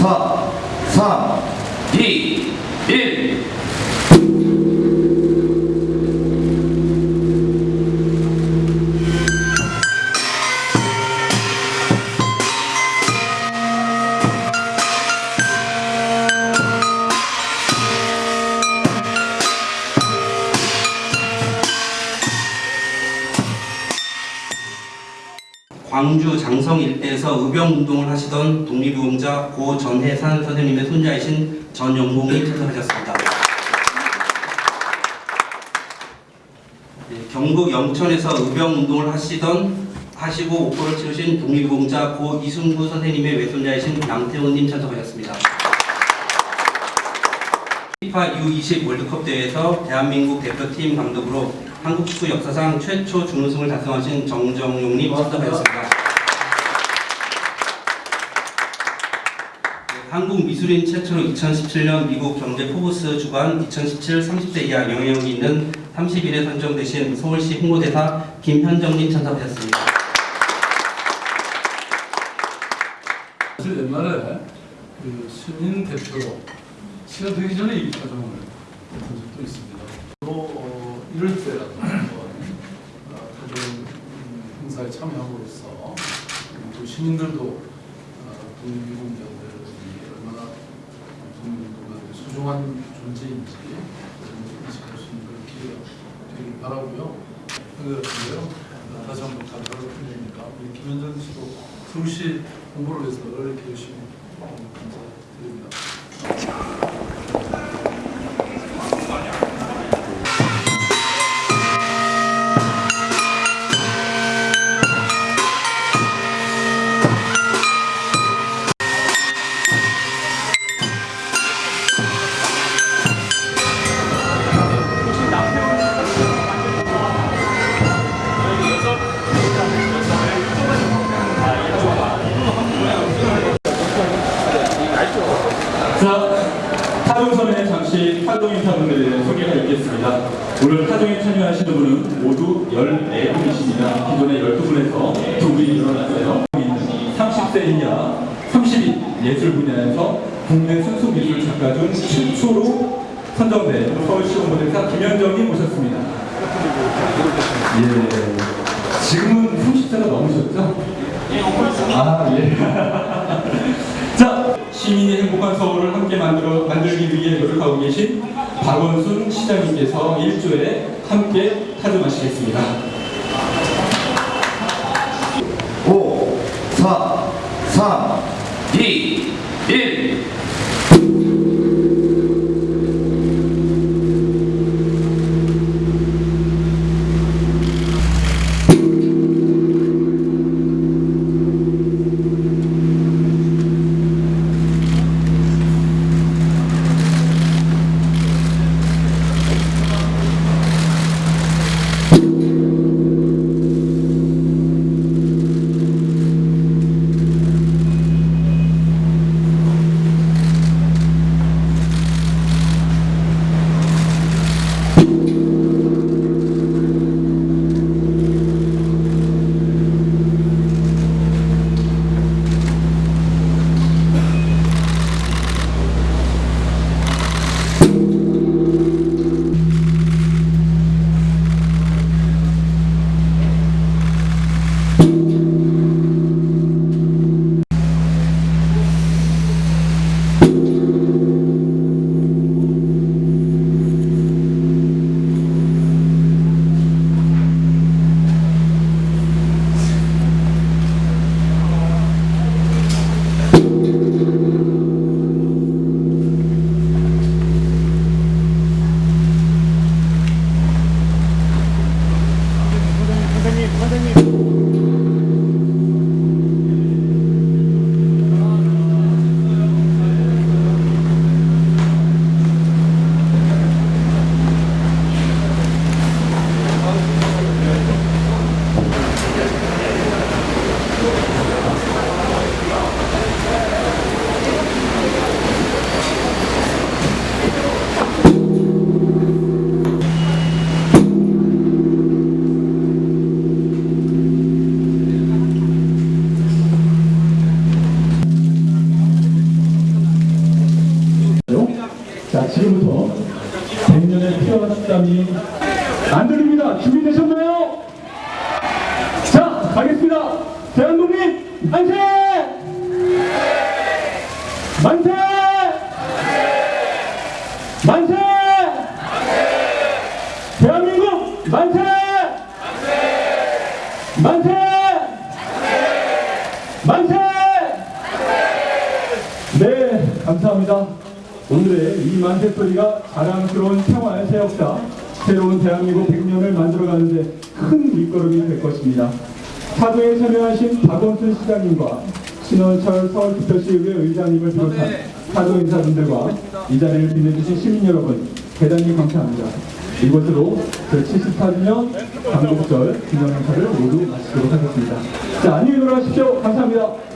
4, 3, 2, 1. 광주 장성 일대에서 의병운동을 하시던 독립유공자 고 전해산 선생님의 손자이신 전영봉님 참석하셨습니다. 네, 경북 영천에서 의병운동을 하시던 하시고 옥고를 치르신 독립유공자 고 이순구 선생님의 외손자이신 양태훈님 참석하셨습니다. 피파 U20 월드컵 대회에서 대한민국 대표팀 감독으로 한국 축구 역사상 최초 준우승을 달성하신 정정용님 참석하셨습니다. 한국 미술인 최초로 2017년 미국 경제 포브스 주간 2017 30대 이하 영향력이 있는 30일에 선정되신 서울시 홍보대사 김현정님 참석하셨습니다. 사실 옛날에 그 신인 대표로 시간 되기 전에 이 과정을 했던 적도 있습니다. 또 어, 이럴 때라도 어, 행사에 참여함으로써 또 시민들도 어, 독립유공자들이 얼마나 독립유공자들이 소중한 존재인지 인식할 수 있는 그런 기회가 되길 바라고요. 그런데요. 다시 한번 우리 김현정 씨도 서울시 홍보를 위해서 이렇게 열심히 어, 감사드립니다. 잠시 활동 인사분들의 소개가 있겠습니다. 오늘 타동에 참여하시는 분은 모두 14분이십니다. 기존에 12분에서 2분이 늘어났어요. 30세 이하 30인 예술 분야에서 국내 순수 미술 작가 중 최초로 선정된 서울시 홍보대사 김현정이 모셨습니다. 예. 지금은 30세가 넘으셨죠? 아, 예. 자, 시민의 행복한 서울을 함께 만들어 만들기 위해 노력하고 계신 박원순 시장님께서 일조에 함께 타종하시겠습니다. 시절부터 100년의 피와 땀이 안 들립니다. 준비되셨나요? 자, 가겠습니다. 대한독립 만세! 만세! 만세! 대한민국 만세! 만세! 만세! 네, 감사합니다. 오늘의 이 만세 소리가 자랑스러운 평화의 새 역사, 새로운 대한민국 100년을 만들어가는데 큰 밑거름이 될 것입니다. 사도에 참여하신 박원순 시장님과 신원철 서울특별시의회 의장님을 비롯한 사도 인사분들과 이 자리를 빛내주신 시민 여러분 대단히 감사합니다. 이것으로 제74주년 광복절 기념 행사를 모두 마치도록 하겠습니다. 자, 안녕히 돌아가십시오. 감사합니다.